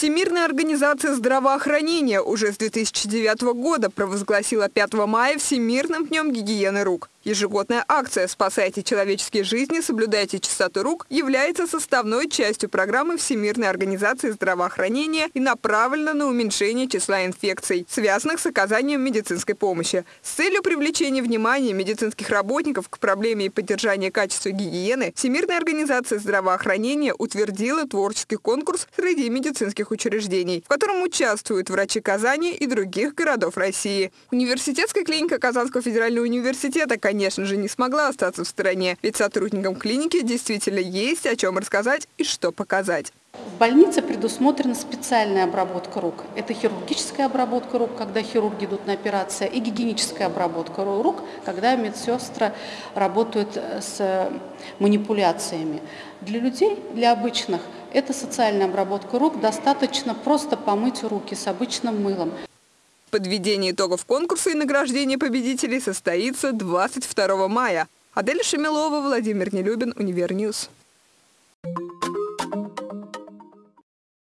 Всемирная организация здравоохранения уже с 2009 года провозгласила 5 мая Всемирным днем гигиены рук. Ежегодная акция «Спасайте человеческие жизни, соблюдайте чистоту рук» является составной частью программы Всемирной организации здравоохранения и направлена на уменьшение числа инфекций, связанных с оказанием медицинской помощи. С целью привлечения внимания медицинских работников к проблеме и поддержания качества гигиены Всемирная организация здравоохранения утвердила творческий конкурс среди медицинских учреждений, в котором участвуют врачи Казани и других городов России. Университетская клиника Казанского федерального университета, конечно же, не смогла остаться в стороне, ведь сотрудникам клиники действительно есть о чем рассказать и что показать. В больнице предусмотрена специальная обработка рук. Это хирургическая обработка рук, когда хирурги идут на операции, и гигиеническая обработка рук, когда медсестры работают э, с манипуляциями. Для людей, для обычных, это социальная обработка рук. Достаточно просто помыть руки с обычным мылом. Подведение итогов конкурса и награждение победителей состоится 22 мая. Адель Шемилова, Владимир Нелюбин, Универньюз.